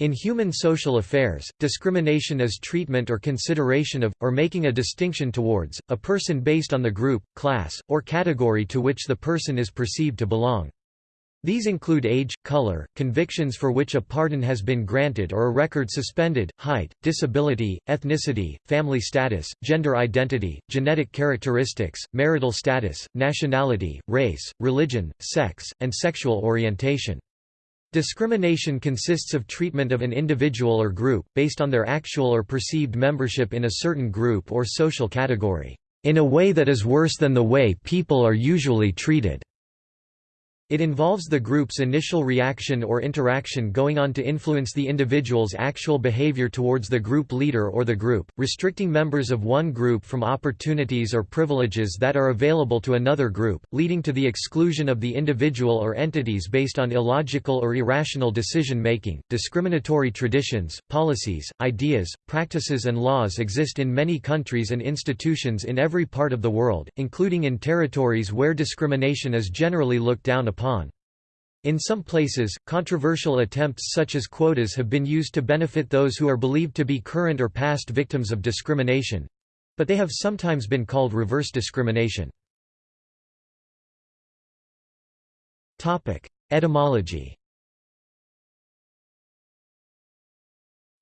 In human social affairs, discrimination is treatment or consideration of, or making a distinction towards, a person based on the group, class, or category to which the person is perceived to belong. These include age, color, convictions for which a pardon has been granted or a record suspended, height, disability, ethnicity, family status, gender identity, genetic characteristics, marital status, nationality, race, religion, sex, and sexual orientation. Discrimination consists of treatment of an individual or group, based on their actual or perceived membership in a certain group or social category, in a way that is worse than the way people are usually treated. It involves the group's initial reaction or interaction going on to influence the individual's actual behavior towards the group leader or the group, restricting members of one group from opportunities or privileges that are available to another group, leading to the exclusion of the individual or entities based on illogical or irrational decision-making. Discriminatory traditions, policies, ideas, practices and laws exist in many countries and institutions in every part of the world, including in territories where discrimination is generally looked down upon upon. In some places, controversial attempts such as quotas have been used to benefit those who are believed to be current or past victims of discrimination—but they have sometimes been called reverse discrimination. Etymology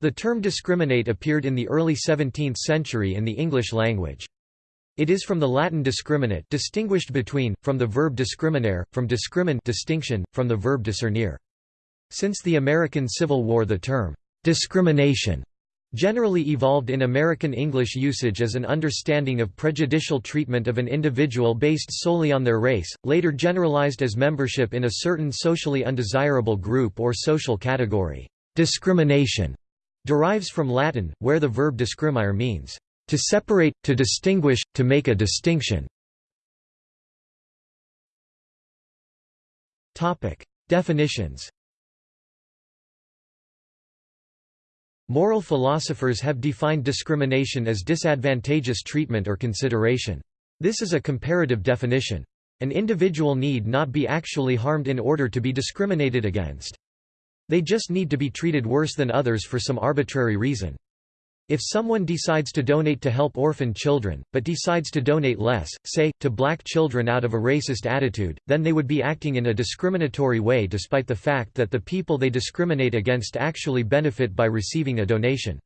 The term discriminate appeared in the early 17th century in the English language. It is from the Latin discriminate distinguished between, from the verb discriminare, from discrimen distinction, from the verb discernere. Since the American Civil War the term, discrimination, generally evolved in American English usage as an understanding of prejudicial treatment of an individual based solely on their race, later generalized as membership in a certain socially undesirable group or social category. Discrimination derives from Latin, where the verb discrimare means to separate, to distinguish, to make a distinction. Definitions Moral philosophers have defined discrimination as disadvantageous treatment or consideration. This is a comparative definition. An individual need not be actually harmed in order to be discriminated against. They just need to be treated worse than others for some arbitrary reason. If someone decides to donate to help orphan children, but decides to donate less, say, to black children out of a racist attitude, then they would be acting in a discriminatory way despite the fact that the people they discriminate against actually benefit by receiving a donation.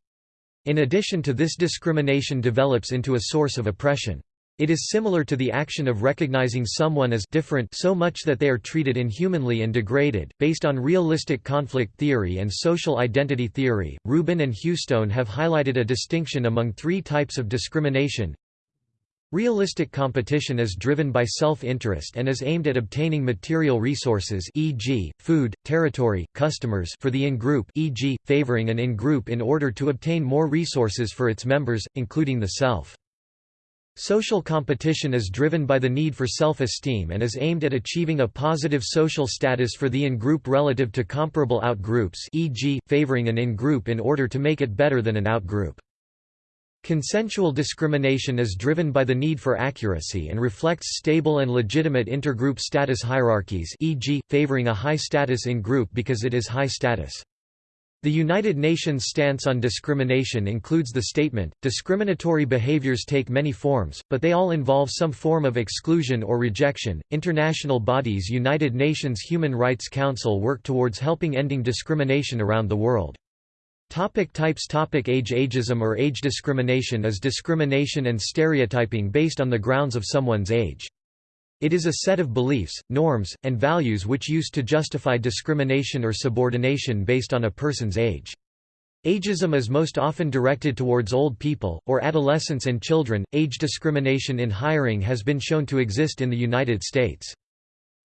In addition to this discrimination develops into a source of oppression. It is similar to the action of recognizing someone as different so much that they are treated inhumanly and degraded. Based on realistic conflict theory and social identity theory, Rubin and Hewstone have highlighted a distinction among three types of discrimination. Realistic competition is driven by self-interest and is aimed at obtaining material resources e.g., food, territory, customers for the in-group e.g., favoring an in-group in order to obtain more resources for its members, including the self. Social competition is driven by the need for self-esteem and is aimed at achieving a positive social status for the in-group relative to comparable out-groups e.g., favoring an in-group in order to make it better than an out-group. Consensual discrimination is driven by the need for accuracy and reflects stable and legitimate intergroup status hierarchies e.g., favoring a high status in-group because it is high status. The United Nations stance on discrimination includes the statement, discriminatory behaviors take many forms, but they all involve some form of exclusion or rejection. International bodies United Nations Human Rights Council work towards helping ending discrimination around the world. Topic types Topic Age Ageism or age discrimination is discrimination and stereotyping based on the grounds of someone's age. It is a set of beliefs, norms, and values which used to justify discrimination or subordination based on a person's age. Ageism is most often directed towards old people, or adolescents and children. Age discrimination in hiring has been shown to exist in the United States.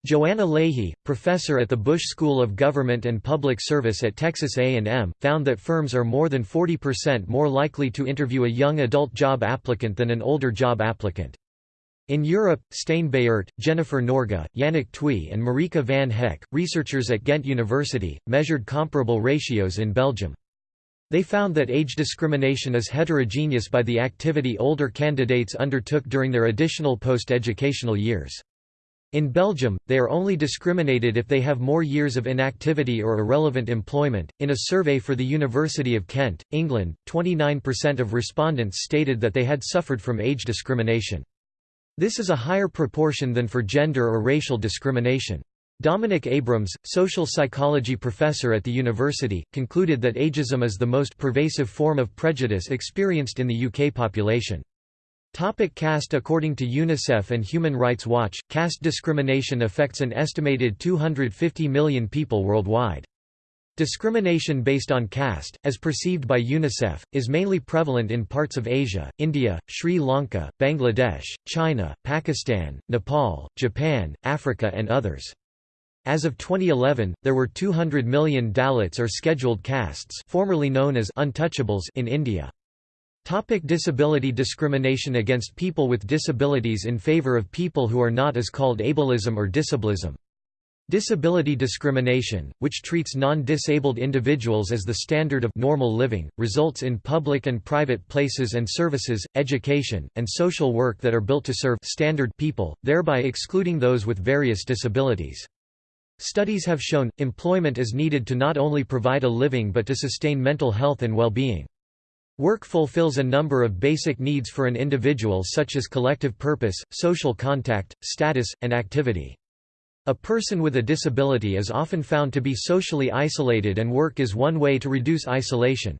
Joanna Lahey, professor at the Bush School of Government and Public Service at Texas A&M, found that firms are more than 40% more likely to interview a young adult job applicant than an older job applicant. In Europe, Stijn Baert, Jennifer Norga, Yannick Thuy and Marieke van Hecke, researchers at Ghent University, measured comparable ratios in Belgium. They found that age discrimination is heterogeneous by the activity older candidates undertook during their additional post-educational years. In Belgium, they are only discriminated if they have more years of inactivity or irrelevant employment. In a survey for the University of Kent, England, 29% of respondents stated that they had suffered from age discrimination. This is a higher proportion than for gender or racial discrimination. Dominic Abrams, social psychology professor at the university, concluded that ageism is the most pervasive form of prejudice experienced in the UK population. Topic caste According to UNICEF and Human Rights Watch, caste discrimination affects an estimated 250 million people worldwide. Discrimination based on caste, as perceived by UNICEF, is mainly prevalent in parts of Asia, India, Sri Lanka, Bangladesh, China, Pakistan, Nepal, Japan, Africa and others. As of 2011, there were 200 million Dalits or scheduled castes formerly known as untouchables in India. Topic disability Discrimination against people with disabilities in favor of people who are not is called ableism or disableism. Disability discrimination, which treats non-disabled individuals as the standard of normal living, results in public and private places and services, education, and social work that are built to serve standard people, thereby excluding those with various disabilities. Studies have shown, employment is needed to not only provide a living but to sustain mental health and well-being. Work fulfills a number of basic needs for an individual such as collective purpose, social contact, status, and activity. A person with a disability is often found to be socially isolated and work is one way to reduce isolation.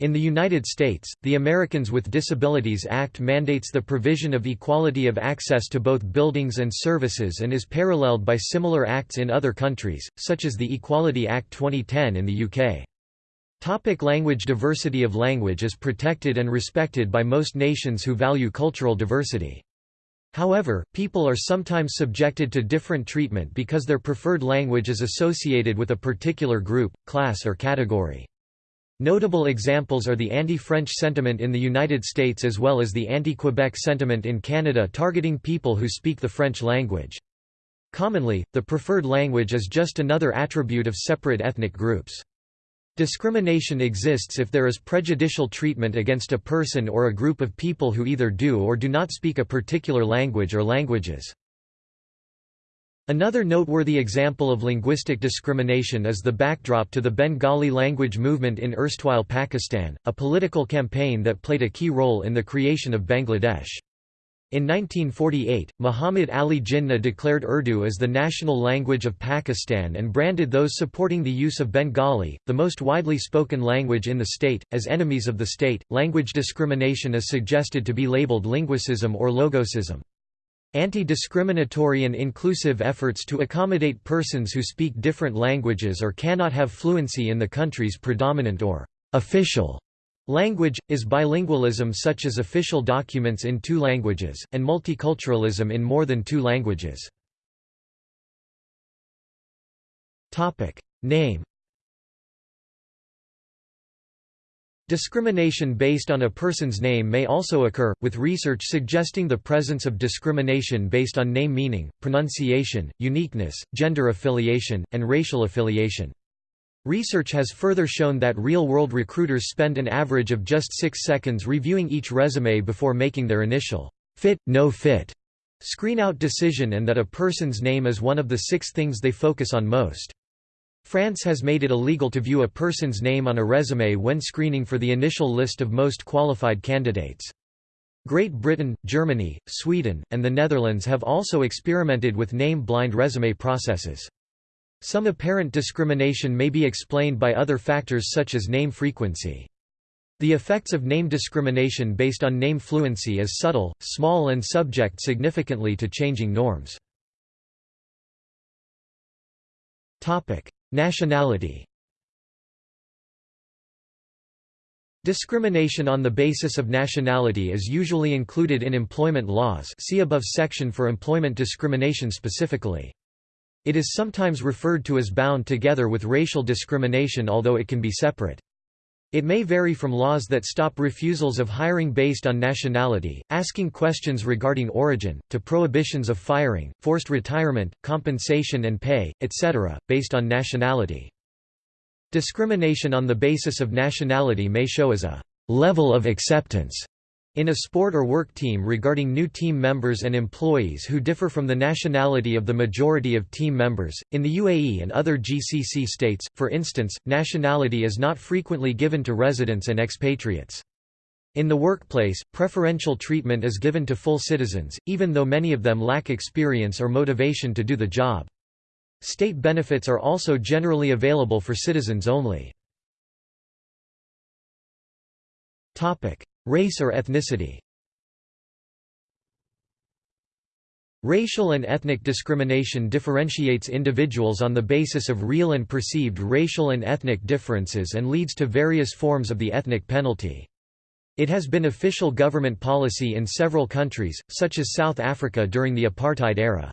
In the United States, the Americans with Disabilities Act mandates the provision of equality of access to both buildings and services and is paralleled by similar acts in other countries, such as the Equality Act 2010 in the UK. Topic language Diversity of language is protected and respected by most nations who value cultural diversity. However, people are sometimes subjected to different treatment because their preferred language is associated with a particular group, class or category. Notable examples are the anti-French sentiment in the United States as well as the anti-Quebec sentiment in Canada targeting people who speak the French language. Commonly, the preferred language is just another attribute of separate ethnic groups. Discrimination exists if there is prejudicial treatment against a person or a group of people who either do or do not speak a particular language or languages. Another noteworthy example of linguistic discrimination is the backdrop to the Bengali language movement in erstwhile Pakistan, a political campaign that played a key role in the creation of Bangladesh. In 1948, Muhammad Ali Jinnah declared Urdu as the national language of Pakistan and branded those supporting the use of Bengali, the most widely spoken language in the state, as enemies of the state. Language discrimination is suggested to be labeled linguicism or logosism. Anti-discriminatory and inclusive efforts to accommodate persons who speak different languages or cannot have fluency in the country's predominant or official Language, is bilingualism such as official documents in two languages, and multiculturalism in more than two languages. Name Discrimination based on a person's name may also occur, with research suggesting the presence of discrimination based on name meaning, pronunciation, uniqueness, gender affiliation, and racial affiliation. Research has further shown that real-world recruiters spend an average of just six seconds reviewing each resume before making their initial fit, no fit screen-out decision and that a person's name is one of the six things they focus on most. France has made it illegal to view a person's name on a resume when screening for the initial list of most qualified candidates. Great Britain, Germany, Sweden, and the Netherlands have also experimented with name-blind resume processes. Some apparent discrimination may be explained by other factors such as name frequency. The effects of name discrimination based on name fluency is subtle, small and subject significantly to changing norms. Nationality Discrimination on the basis of nationality is usually included in employment laws see above section for employment discrimination specifically. It is sometimes referred to as bound together with racial discrimination although it can be separate. It may vary from laws that stop refusals of hiring based on nationality, asking questions regarding origin, to prohibitions of firing, forced retirement, compensation and pay, etc., based on nationality. Discrimination on the basis of nationality may show as a level of acceptance In a sport or work team regarding new team members and employees who differ from the nationality of the majority of team members, in the UAE and other GCC states, for instance, nationality is not frequently given to residents and expatriates. In the workplace, preferential treatment is given to full citizens, even though many of them lack experience or motivation to do the job. State benefits are also generally available for citizens only. Race or ethnicity Racial and ethnic discrimination differentiates individuals on the basis of real and perceived racial and ethnic differences and leads to various forms of the ethnic penalty. It has been official government policy in several countries, such as South Africa during the apartheid era.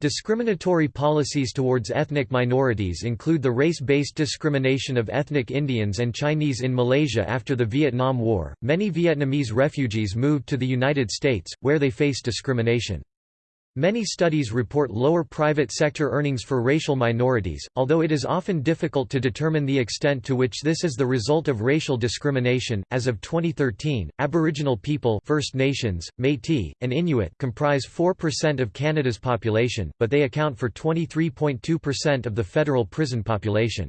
Discriminatory policies towards ethnic minorities include the race-based discrimination of ethnic Indians and Chinese in Malaysia after the Vietnam War. Many Vietnamese refugees moved to the United States, where they faced discrimination. Many studies report lower private sector earnings for racial minorities, although it is often difficult to determine the extent to which this is the result of racial discrimination. As of 2013, Aboriginal people, First Nations, Métis, and Inuit comprise 4% of Canada's population, but they account for 23.2% of the federal prison population.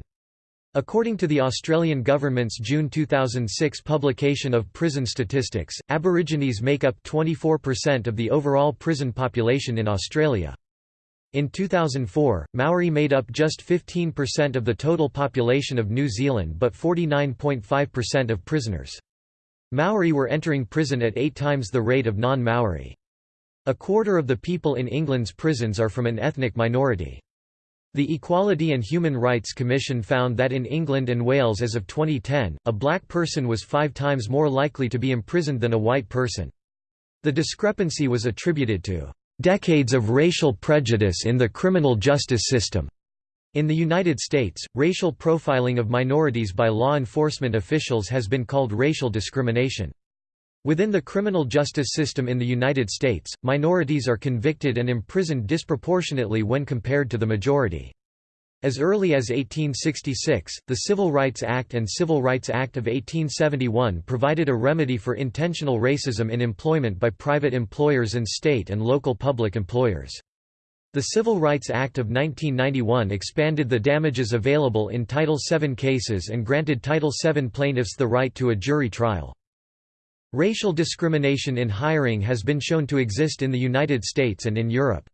According to the Australian government's June 2006 publication of prison statistics, Aborigines make up 24% of the overall prison population in Australia. In 2004, Maori made up just 15% of the total population of New Zealand but 49.5% of prisoners. Maori were entering prison at eight times the rate of non-Maori. A quarter of the people in England's prisons are from an ethnic minority. The Equality and Human Rights Commission found that in England and Wales as of 2010, a black person was five times more likely to be imprisoned than a white person. The discrepancy was attributed to decades of racial prejudice in the criminal justice system. In the United States, racial profiling of minorities by law enforcement officials has been called racial discrimination. Within the criminal justice system in the United States, minorities are convicted and imprisoned disproportionately when compared to the majority. As early as 1866, the Civil Rights Act and Civil Rights Act of 1871 provided a remedy for intentional racism in employment by private employers and state and local public employers. The Civil Rights Act of 1991 expanded the damages available in Title VII cases and granted Title VII plaintiffs the right to a jury trial. Racial discrimination in hiring has been shown to exist in the United States and in Europe.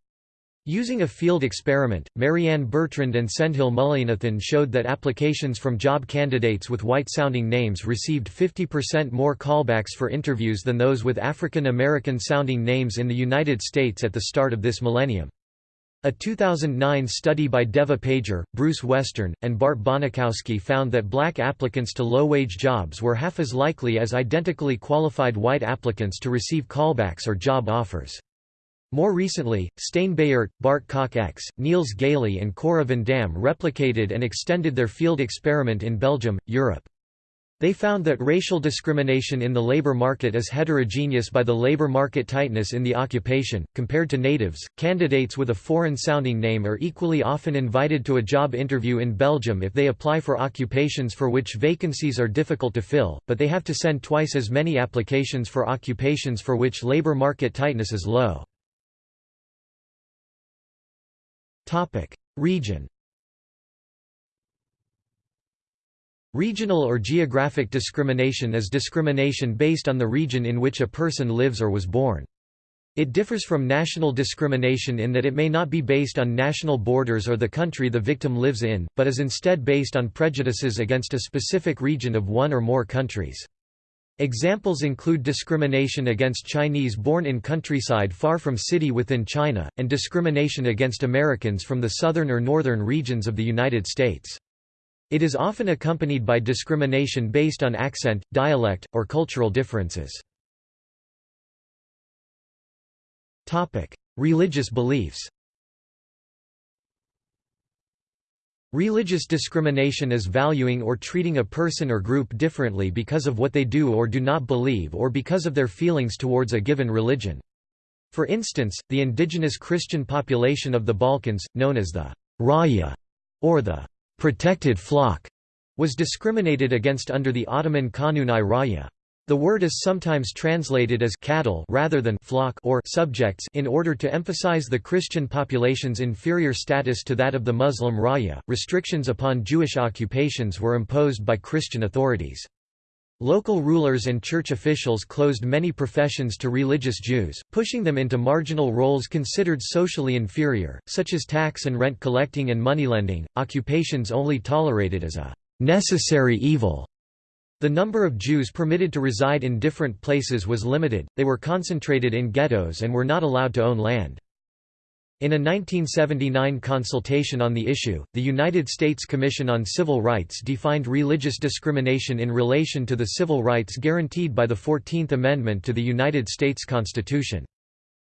Using a field experiment, Marianne Bertrand and Sendhil Mullainathan showed that applications from job candidates with white-sounding names received 50% more callbacks for interviews than those with African American sounding names in the United States at the start of this millennium. A 2009 study by Devah Pager, Bruce Western, and Bart Bonikowski found that black applicants to low-wage jobs were half as likely as identically qualified white applicants to receive callbacks or job offers. More recently, Stijn Baert, Bart Cockx, Niels Gheyle and Cora Vandamme replicated and extended their field experiment in Belgium, Europe. They found that racial discrimination in the labor market is heterogeneous by the labor market tightness in the occupation. Compared to natives, candidates with a foreign sounding name are equally often invited to a job interview in Belgium if they apply for occupations for which vacancies are difficult to fill, but they have to send twice as many applications for occupations for which labor market tightness is low. Region Regional or geographic discrimination is discrimination based on the region in which a person lives or was born. It differs from national discrimination in that it may not be based on national borders or the country the victim lives in, but is instead based on prejudices against a specific region of one or more countries. Examples include discrimination against Chinese born in countryside far from city within China, and discrimination against Americans from the southern or northern regions of the United States. It is often accompanied by discrimination based on accent, dialect, or cultural differences. Religious beliefs Religious discrimination is valuing or treating a person or group differently because of what they do or do not believe or because of their feelings towards a given religion. For instance, the indigenous Christian population of the Balkans, known as the Raya, or the protected flock, was discriminated against under the Ottoman Kanun-i Raya. The word is sometimes translated as cattle rather than flock or subjects in order to emphasize the Christian population's inferior status to that of the Muslim raya. Restrictions upon Jewish occupations were imposed by Christian authorities. Local rulers and church officials closed many professions to religious Jews, pushing them into marginal roles considered socially inferior, such as tax and rent collecting and moneylending, occupations only tolerated as a necessary evil. The number of Jews permitted to reside in different places was limited, they were concentrated in ghettos and were not allowed to own land. In a 1979 consultation on the issue, the United States Commission on Civil Rights defined religious discrimination in relation to the civil rights guaranteed by the Fourteenth Amendment to the United States Constitution.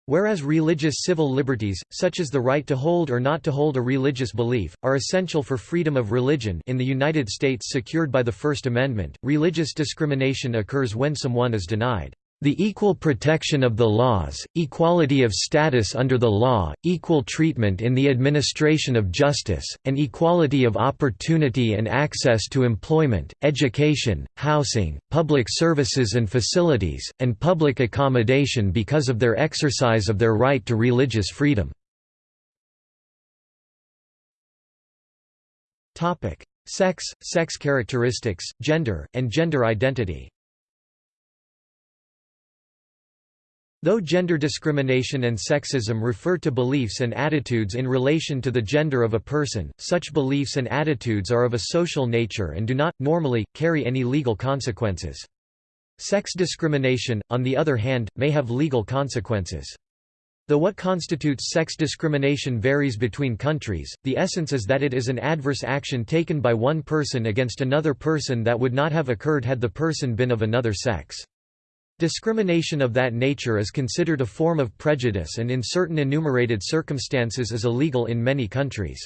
Whereas religious civil liberties, such as the right to hold or not to hold a religious belief, are essential for freedom of religion in the United States secured by the First Amendment, religious discrimination occurs when someone is denied the equal protection of the laws, equality of status under the law, equal treatment in the administration of justice, and equality of opportunity and access to employment, education, housing, public services and facilities, and public accommodation because of their exercise of their right to religious freedom. Sex, sex characteristics, gender, and gender identity Though gender discrimination and sexism refer to beliefs and attitudes in relation to the gender of a person, such beliefs and attitudes are of a social nature and do not, normally, carry any legal consequences. Sex discrimination, on the other hand, may have legal consequences. Though what constitutes sex discrimination varies between countries, the essence is that it is an adverse action taken by one person against another person that would not have occurred had the person been of another sex. Discrimination of that nature is considered a form of prejudice and in certain enumerated circumstances is illegal in many countries.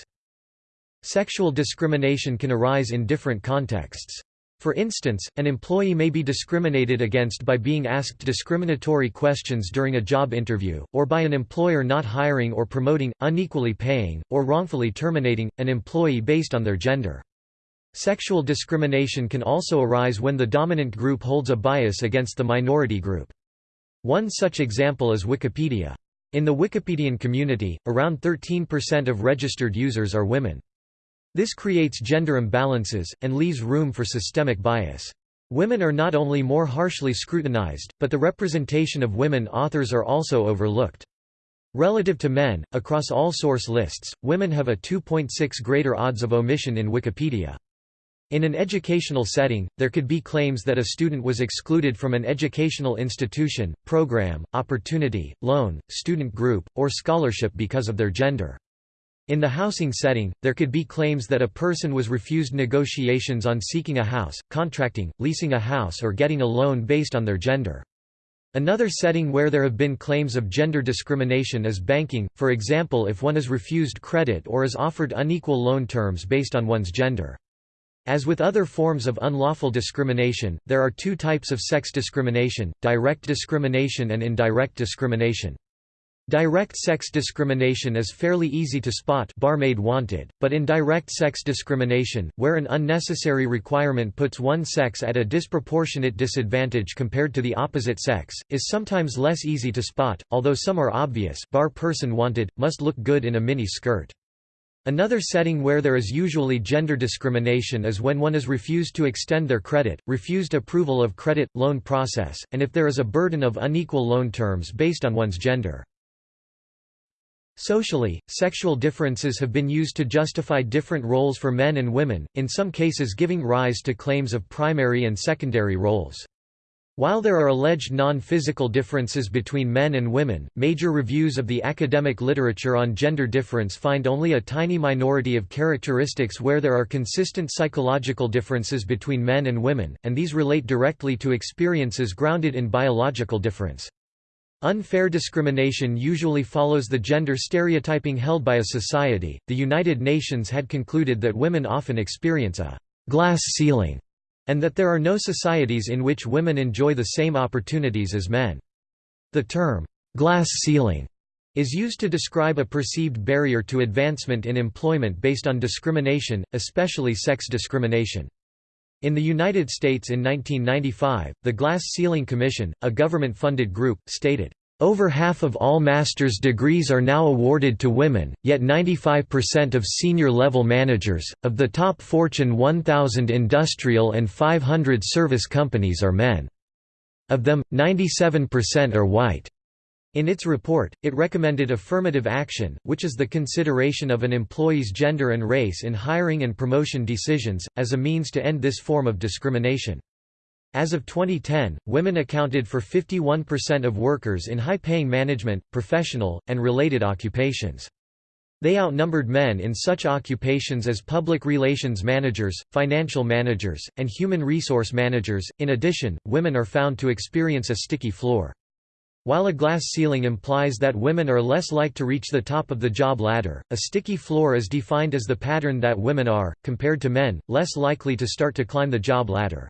Sexual discrimination can arise in different contexts. For instance, an employee may be discriminated against by being asked discriminatory questions during a job interview, or by an employer not hiring or promoting, unequally paying, or wrongfully terminating, an employee based on their gender. Sexual discrimination can also arise when the dominant group holds a bias against the minority group. One such example is Wikipedia. In the Wikipedian community, around 13% of registered users are women. This creates gender imbalances, and leaves room for systemic bias. Women are not only more harshly scrutinized, but the representation of women authors are also overlooked. Relative to men, across all source lists, women have a 2.6 greater odds of omission in Wikipedia. In an educational setting, there could be claims that a student was excluded from an educational institution, program, opportunity, loan, student group, or scholarship because of their gender. In the housing setting, there could be claims that a person was refused negotiations on seeking a house, contracting, leasing a house or getting a loan based on their gender. Another setting where there have been claims of gender discrimination is banking, for example if one is refused credit or is offered unequal loan terms based on one's gender. As with other forms of unlawful discrimination, there are two types of sex discrimination, direct discrimination and indirect discrimination. Direct sex discrimination is fairly easy to spot barmaid wanted, but indirect sex discrimination, where an unnecessary requirement puts one sex at a disproportionate disadvantage compared to the opposite sex, is sometimes less easy to spot, although some are obvious bar person wanted, must look good in a mini skirt. Another setting where there is usually gender discrimination is when one is refused to extend their credit, refused approval of credit, loan process, and if there is a burden of unequal loan terms based on one's gender. Socially, sexual differences have been used to justify different roles for men and women, in some cases giving rise to claims of primary and secondary roles. While there are alleged non-physical differences between men and women, major reviews of the academic literature on gender difference find only a tiny minority of characteristics where there are consistent psychological differences between men and women, and these relate directly to experiences grounded in biological difference. Unfair discrimination usually follows the gender stereotyping held by a society. The United Nations had concluded that women often experience a glass ceiling and that there are no societies in which women enjoy the same opportunities as men. The term, glass ceiling, is used to describe a perceived barrier to advancement in employment based on discrimination, especially sex discrimination. In the United States in 1995, the Glass Ceiling Commission, a government-funded group, stated, over half of all master's degrees are now awarded to women, yet 95% of senior-level managers, of the top Fortune 1000 industrial and 500 service companies are men. Of them, 97% are white. In its report, it recommended affirmative action, which is the consideration of an employee's gender and race in hiring and promotion decisions, as a means to end this form of discrimination. As of 2010, women accounted for 51% of workers in high-paying management, professional, and related occupations. They outnumbered men in such occupations as public relations managers, financial managers, and human resource managers. In addition, women are found to experience a sticky floor. While a glass ceiling implies that women are less like to reach the top of the job ladder, a sticky floor is defined as the pattern that women are, compared to men, less likely to start to climb the job ladder.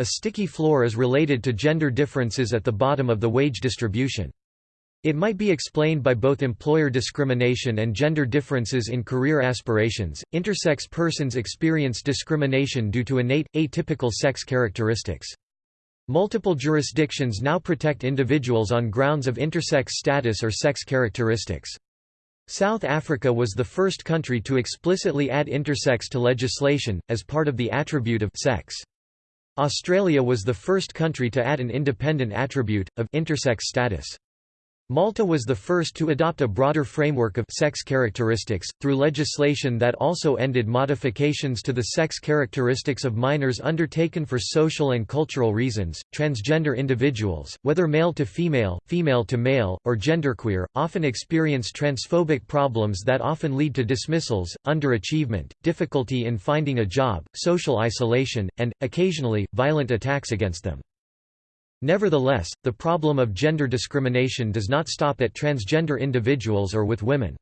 A sticky floor is related to gender differences at the bottom of the wage distribution. It might be explained by both employer discrimination and gender differences in career aspirations. Intersex persons experience discrimination due to innate, atypical sex characteristics. Multiple jurisdictions now protect individuals on grounds of intersex status or sex characteristics. South Africa was the first country to explicitly add intersex to legislation, as part of the attribute of sex. Australia was the first country to add an independent attribute, of intersex status. Malta was the first to adopt a broader framework of sex characteristics, through legislation that also ended modifications to the sex characteristics of minors undertaken for social and cultural reasons. Transgender individuals, whether male to female, female to male, or genderqueer, often experience transphobic problems that often lead to dismissals, underachievement, difficulty in finding a job, social isolation, and, occasionally, violent attacks against them. Nevertheless, the problem of gender discrimination does not stop at transgender individuals or with women.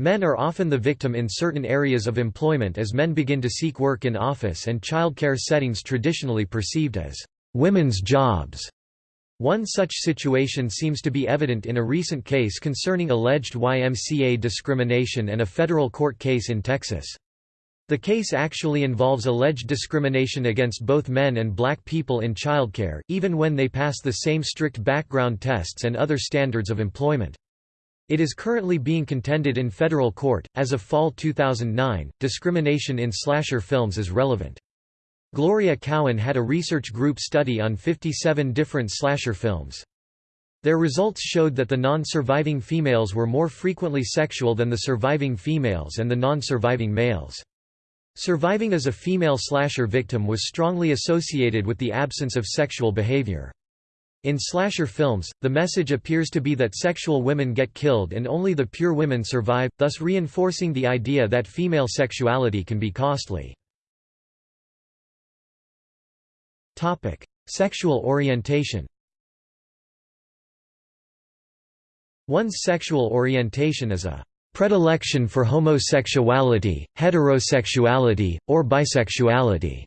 Men are often the victim in certain areas of employment as men begin to seek work in office and childcare settings traditionally perceived as women's jobs. One such situation seems to be evident in a recent case concerning alleged YMCA discrimination and a federal court case in Texas. The case actually involves alleged discrimination against both men and black people in childcare, even when they pass the same strict background tests and other standards of employment. It is currently being contended in federal court. As of fall 2009, discrimination in slasher films is relevant. Gloria Cowan had a research group study on 57 different slasher films. Their results showed that the non-surviving females were more frequently sexual than the surviving females and the non-surviving males. Surviving as a female slasher victim was strongly associated with the absence of sexual behavior. In slasher films, the message appears to be that sexual women get killed and only the pure women survive, thus reinforcing the idea that female sexuality can be costly. Topic: Sexual orientation One's sexual orientation is a predilection for homosexuality, heterosexuality, or bisexuality.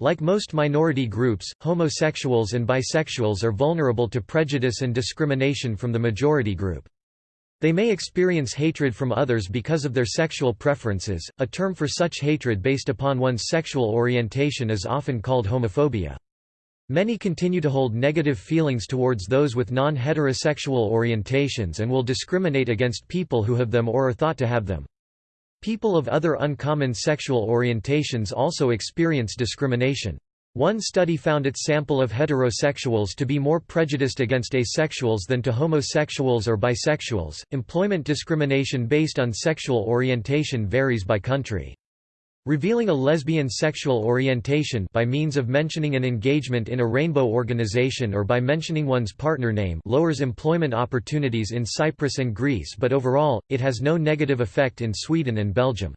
Like most minority groups, homosexuals and bisexuals are vulnerable to prejudice and discrimination from the majority group. They may experience hatred from others because of their sexual preferences. A term for such hatred based upon one's sexual orientation is often called homophobia. Many continue to hold negative feelings towards those with non-heterosexual orientations and will discriminate against people who have them or are thought to have them. People of other uncommon sexual orientations also experience discrimination. One study found its sample of heterosexuals to be more prejudiced against asexuals than to homosexuals or bisexuals. Employment discrimination based on sexual orientation varies by country. Revealing a lesbian sexual orientation by means of mentioning an engagement in a rainbow organization or by mentioning one's partner name lowers employment opportunities in Cyprus and Greece but overall, it has no negative effect in Sweden and Belgium.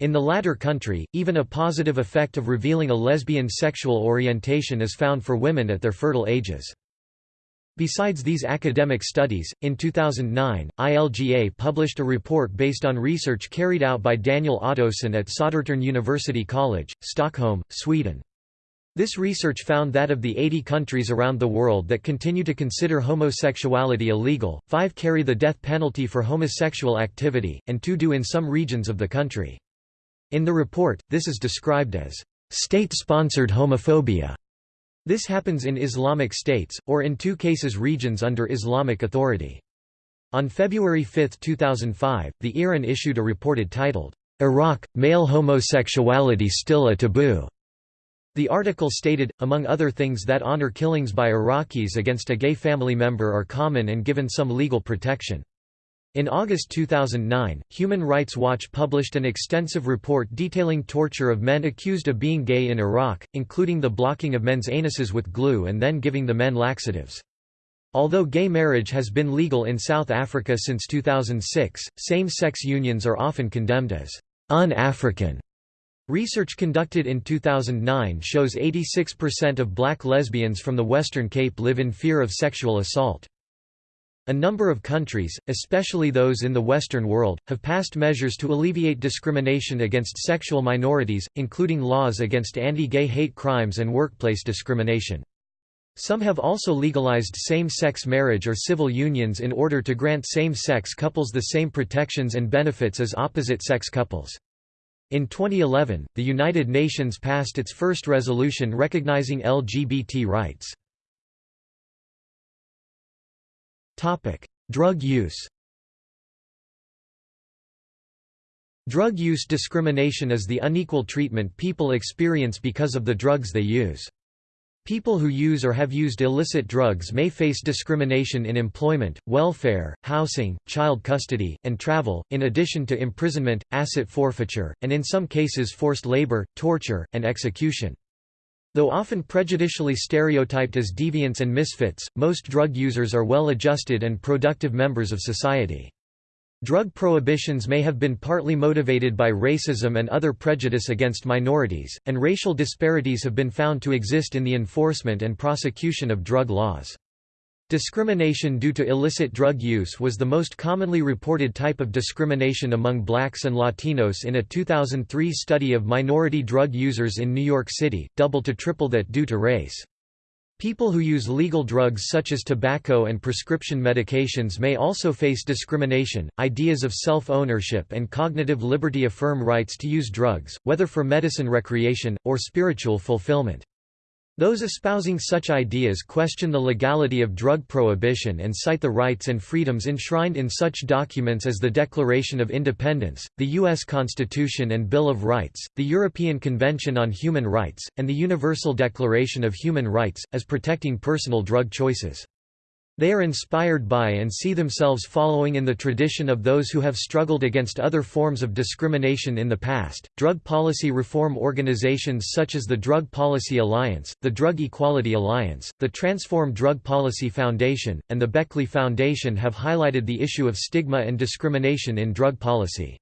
In the latter country, even a positive effect of revealing a lesbian sexual orientation is found for women at their fertile ages. Besides these academic studies, in 2009, ILGA published a report based on research carried out by Daniel Ottosson at Södertörn University College, Stockholm, Sweden. This research found that of the 80 countries around the world that continue to consider homosexuality illegal, five carry the death penalty for homosexual activity, and two do in some regions of the country. In the report, this is described as state-sponsored homophobia. This happens in Islamic states, or in two cases regions under Islamic authority. On February 5, 2005, the IRIN issued a report titled, Iraq, Male Homosexuality Still a Taboo. The article stated, among other things that honor killings by Iraqis against a gay family member are common and given some legal protection. In August 2009, Human Rights Watch published an extensive report detailing torture of men accused of being gay in Iraq, including the blocking of men's anuses with glue and then giving the men laxatives. Although gay marriage has been legal in South Africa since 2006, same-sex unions are often condemned as un-African. Research conducted in 2009 shows 86% of black lesbians from the Western Cape live in fear of sexual assault. A number of countries, especially those in the Western world, have passed measures to alleviate discrimination against sexual minorities, including laws against anti-gay hate crimes and workplace discrimination. Some have also legalized same-sex marriage or civil unions in order to grant same-sex couples the same protections and benefits as opposite-sex couples. In 2011, the United Nations passed its first resolution recognizing LGBT rights. Drug use Drug use discrimination is the unequal treatment people experience because of the drugs they use. People who use or have used illicit drugs may face discrimination in employment, welfare, housing, child custody, and travel, in addition to imprisonment, asset forfeiture, and in some cases forced labor, torture, and execution. Though often prejudicially stereotyped as deviants and misfits, most drug users are well-adjusted and productive members of society. Drug prohibitions may have been partly motivated by racism and other prejudice against minorities, and racial disparities have been found to exist in the enforcement and prosecution of drug laws. Discrimination due to illicit drug use was the most commonly reported type of discrimination among blacks and Latinos in a 2003 study of minority drug users in New York City, double to triple that due to race. People who use legal drugs such as tobacco and prescription medications may also face discrimination. Ideas of self ownership and cognitive liberty affirm rights to use drugs, whether for medicine recreation, or spiritual fulfillment. Those espousing such ideas question the legality of drug prohibition and cite the rights and freedoms enshrined in such documents as the Declaration of Independence, the U.S. Constitution and Bill of Rights, the European Convention on Human Rights, and the Universal Declaration of Human Rights, as protecting personal drug choices. They are inspired by and see themselves following in the tradition of those who have struggled against other forms of discrimination in the past. Drug policy reform organizations such as the Drug Policy Alliance, the Drug Equality Alliance, the Transform Drug Policy Foundation, and the Beckley Foundation have highlighted the issue of stigma and discrimination in drug policy.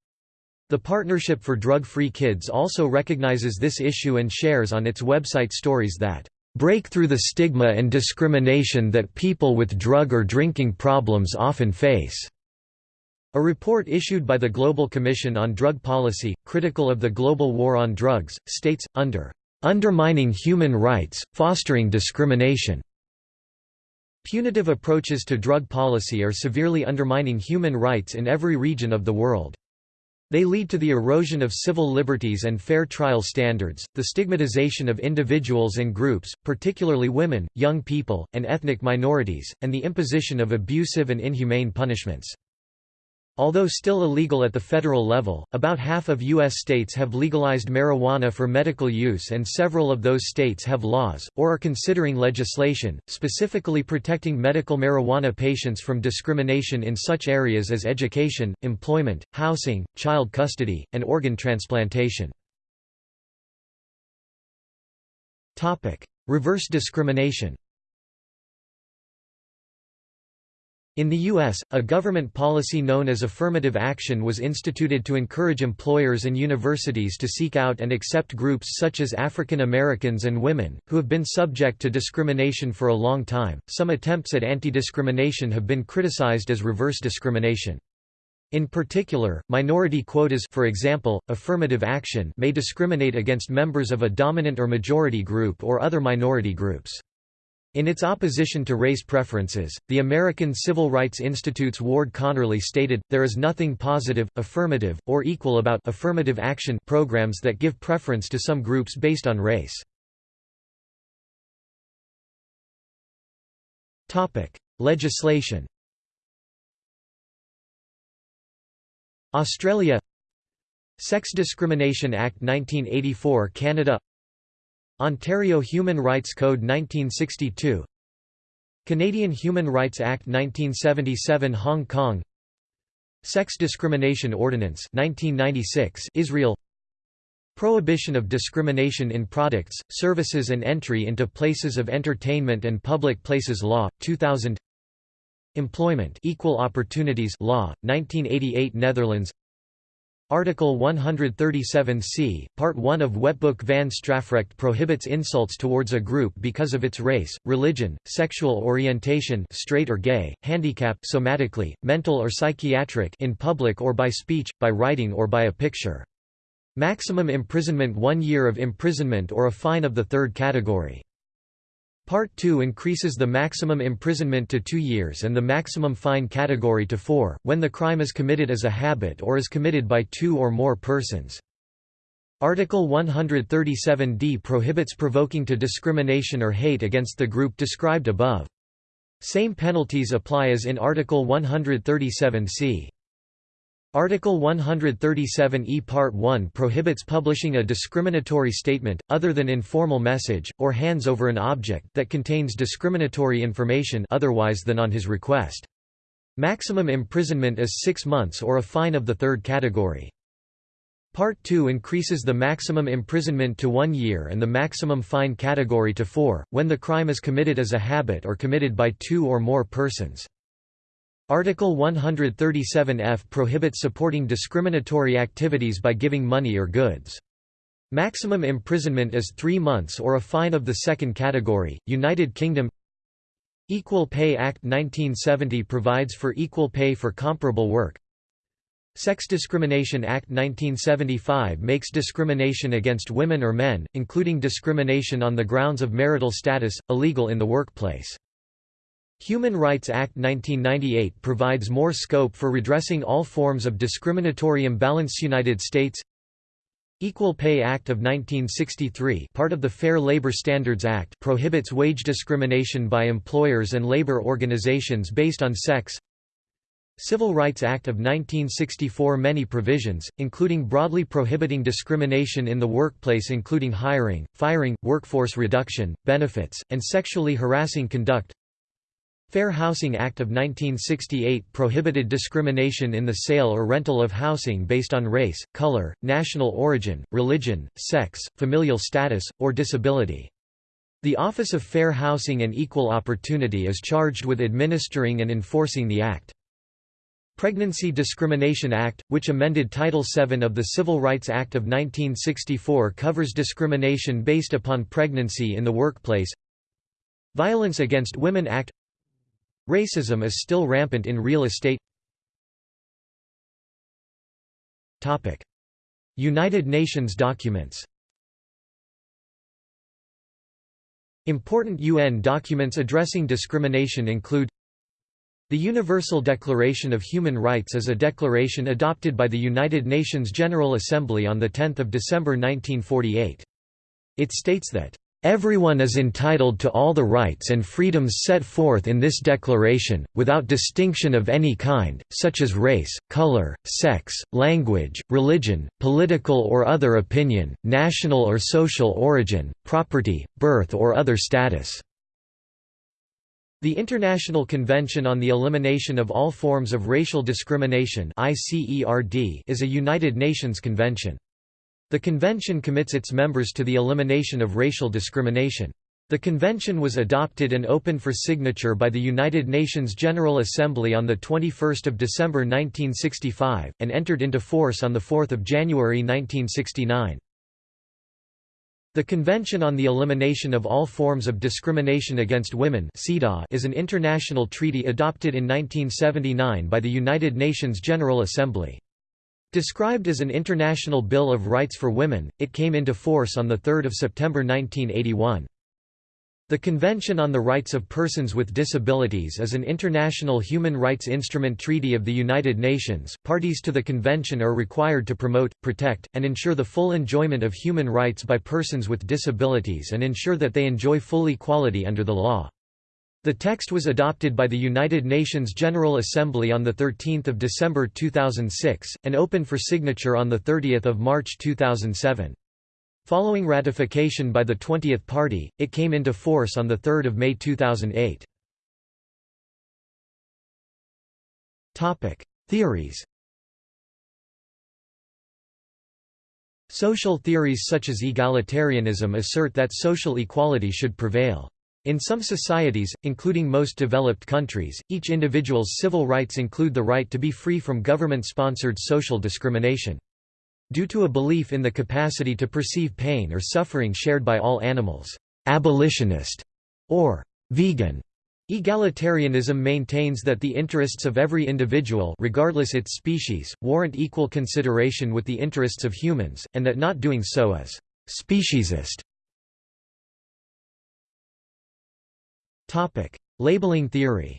The Partnership for Drug-Free Kids also recognizes this issue and shares on its website stories that break through the stigma and discrimination that people with drug or drinking problems often face." A report issued by the Global Commission on Drug Policy, critical of the global war on drugs, states, under "...undermining human rights, fostering discrimination." Punitive approaches to drug policy are severely undermining human rights in every region of the world. They lead to the erosion of civil liberties and fair trial standards, the stigmatization of individuals and groups, particularly women, young people, and ethnic minorities, and the imposition of abusive and inhumane punishments. Although still illegal at the federal level, about half of U.S. states have legalized marijuana for medical use and several of those states have laws, or are considering legislation, specifically protecting medical marijuana patients from discrimination in such areas as education, employment, housing, child custody, and organ transplantation. Reverse discrimination In the U.S., a government policy known as affirmative action was instituted to encourage employers and universities to seek out and accept groups such as African Americans and women, who have been subject to discrimination for a long time. Some attempts at anti discrimination have been criticized as reverse discrimination. In particular, minority quotas for example, affirmative action may discriminate against members of a dominant or majority group or other minority groups. In its opposition to race preferences, the American Civil Rights Institute's Ward Connerly stated, there is nothing positive, affirmative, or equal about affirmative action programs that give preference to some groups based on race. Legislation Australia Sex Discrimination Act 1984 Canada Ontario Human Rights Code 1962 Canadian Human Rights Act 1977 Hong Kong Sex Discrimination Ordinance 1996 Israel Prohibition of discrimination in products, services and entry into places of entertainment and public places law 2000 Employment Equal Opportunities Law 1988 Netherlands Article 137c, Part 1 of Wetboek van Strafrecht prohibits insults towards a group because of its race, religion, sexual orientation straight or gay, handicap somatically, mental or psychiatric in public or by speech, by writing or by a picture. Maximum imprisonment one year of imprisonment or a fine of the third category. Part 2 increases the maximum imprisonment to two years and the maximum fine category to four, when the crime is committed as a habit or is committed by two or more persons. Article 137d prohibits provoking to discrimination or hate against the group described above. Same penalties apply as in Article 137c. Article 137e Part 1 prohibits publishing a discriminatory statement, other than informal message, or hands over an object that contains discriminatory information otherwise than on his request. Maximum imprisonment is six months or a fine of the third category. Part 2 increases the maximum imprisonment to one year and the maximum fine category to four, when the crime is committed as a habit or committed by two or more persons. Article 137F prohibits supporting discriminatory activities by giving money or goods. Maximum imprisonment is three months or a fine of the second category. United Kingdom Equal Pay Act 1970 provides for equal pay for comparable work. Sex Discrimination Act 1975 makes discrimination against women or men, including discrimination on the grounds of marital status, illegal in the workplace. Human Rights Act 1998 provides more scope for redressing all forms of discriminatory imbalance United States Equal Pay Act of 1963 part of the Fair Labor Standards Act prohibits wage discrimination by employers and labor organizations based on sex Civil Rights Act of 1964 Many provisions, including broadly prohibiting discrimination in the workplace including hiring, firing, workforce reduction, benefits, and sexually harassing conduct Fair Housing Act of 1968 prohibited discrimination in the sale or rental of housing based on race, color, national origin, religion, sex, familial status, or disability. The Office of Fair Housing and Equal Opportunity is charged with administering and enforcing the Act. Pregnancy Discrimination Act, which amended Title VII of the Civil Rights Act of 1964 covers discrimination based upon pregnancy in the workplace Violence Against Women Act Racism is still rampant in real estate Topic. United Nations documents Important UN documents addressing discrimination include The Universal Declaration of Human Rights is a declaration adopted by the United Nations General Assembly on 10 December 1948. It states that Everyone is entitled to all the rights and freedoms set forth in this declaration, without distinction of any kind, such as race, color, sex, language, religion, political or other opinion, national or social origin, property, birth or other status." The International Convention on the Elimination of All Forms of Racial Discrimination is a United Nations convention. The convention commits its members to the elimination of racial discrimination. The convention was adopted and opened for signature by the United Nations General Assembly on 21 December 1965, and entered into force on 4 January 1969. The Convention on the Elimination of All Forms of Discrimination Against Women is an international treaty adopted in 1979 by the United Nations General Assembly. Described as an International Bill of Rights for Women, it came into force on 3 September 1981. The Convention on the Rights of Persons with Disabilities is an international human rights instrument treaty of the United Nations. Parties to the convention are required to promote, protect, and ensure the full enjoyment of human rights by persons with disabilities and ensure that they enjoy full equality under the law. The text was adopted by the United Nations General Assembly on 13 December 2006, and opened for signature on 30 March 2007. Following ratification by the 20th Party, it came into force on 3 May 2008. Theories Social theories such as egalitarianism assert that social equality should prevail. In some societies, including most developed countries, each individual's civil rights include the right to be free from government-sponsored social discrimination. Due to a belief in the capacity to perceive pain or suffering shared by all animals, abolitionist or vegan Egalitarianism maintains that the interests of every individual regardless its species, warrant equal consideration with the interests of humans, and that not doing so is «speciesist». Labeling theory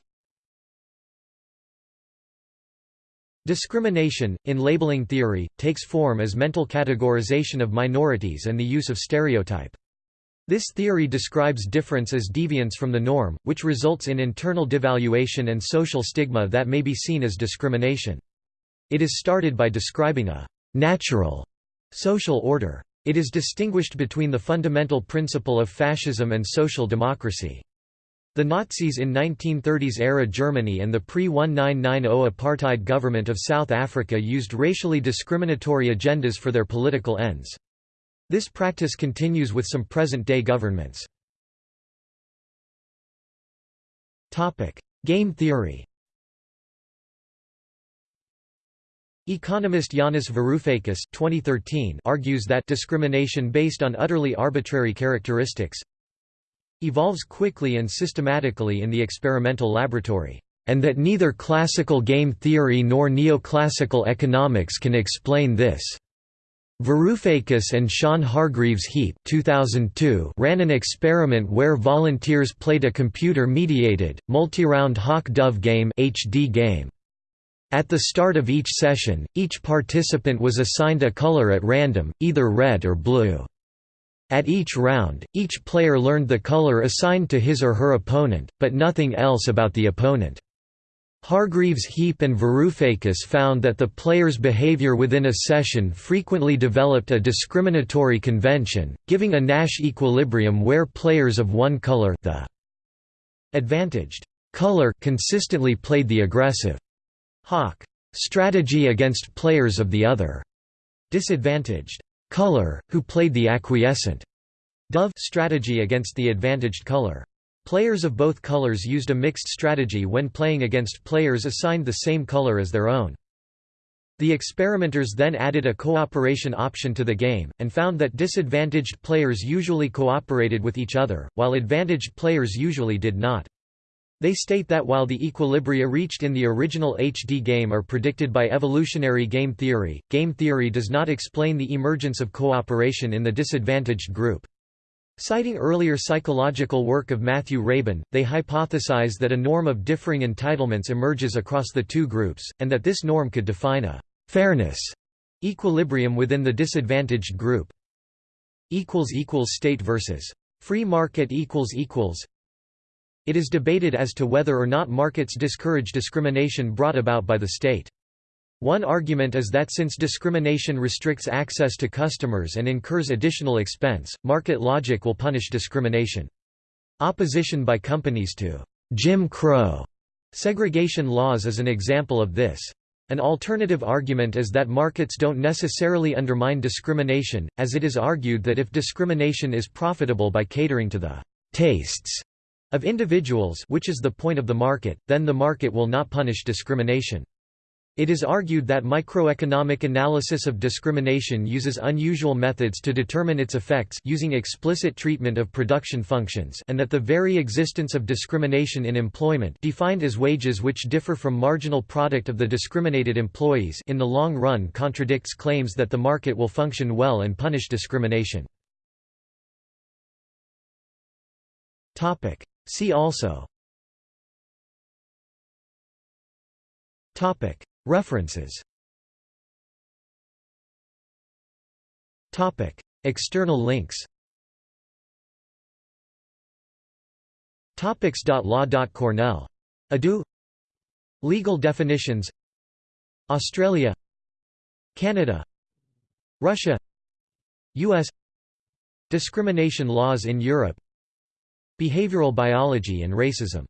Discrimination, in labeling theory, takes form as mental categorization of minorities and the use of stereotype. This theory describes difference as deviance from the norm, which results in internal devaluation and social stigma that may be seen as discrimination. It is started by describing a «natural» social order. It is distinguished between the fundamental principle of fascism and social democracy. The Nazis in 1930s-era Germany and the pre-1990 apartheid government of South Africa used racially discriminatory agendas for their political ends. This practice continues with some present-day governments. Game theory Economist Yanis Varoufakis 2013 argues that discrimination based on utterly arbitrary characteristics evolves quickly and systematically in the experimental laboratory, and that neither classical game theory nor neoclassical economics can explain this. Varoufakis and Sean Hargreaves Heap 2002 ran an experiment where volunteers played a computer-mediated, multi-round hawk-dove game, HD game. At the start of each session, each participant was assigned a color at random, either red or blue. At each round, each player learned the color assigned to his or her opponent, but nothing else about the opponent. Hargreaves Heap and Varoufakis found that the player's behavior within a session frequently developed a discriminatory convention, giving a Nash equilibrium where players of one color the advantaged color consistently played the aggressive hawk strategy against players of the other disadvantaged color, who played the acquiescent dove strategy against the advantaged color. Players of both colors used a mixed strategy when playing against players assigned the same color as their own. The experimenters then added a cooperation option to the game, and found that disadvantaged players usually cooperated with each other, while advantaged players usually did not. They state that while the equilibria reached in the original HD game are predicted by evolutionary game theory, game theory does not explain the emergence of cooperation in the disadvantaged group. Citing earlier psychological work of Matthew Rabin, they hypothesize that a norm of differing entitlements emerges across the two groups, and that this norm could define a «fairness» equilibrium within the disadvantaged group. State versus free market it is debated as to whether or not markets discourage discrimination brought about by the state. One argument is that since discrimination restricts access to customers and incurs additional expense, market logic will punish discrimination. Opposition by companies to Jim Crow segregation laws is an example of this. An alternative argument is that markets don't necessarily undermine discrimination, as it is argued that if discrimination is profitable by catering to the tastes of individuals which is the point of the market, then the market will not punish discrimination. It is argued that microeconomic analysis of discrimination uses unusual methods to determine its effects using explicit treatment of production functions and that the very existence of discrimination in employment defined as wages which differ from marginal product of the discriminated employees in the long run contradicts claims that the market will function well and punish discrimination. See also. References. External links. Topics.law.cornell. Legal definitions. Australia. Canada. Russia. U.S. Discrimination laws in Europe Behavioral biology and racism